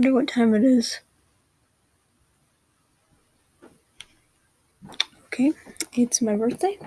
wonder what time it is. Okay, it's my birthday.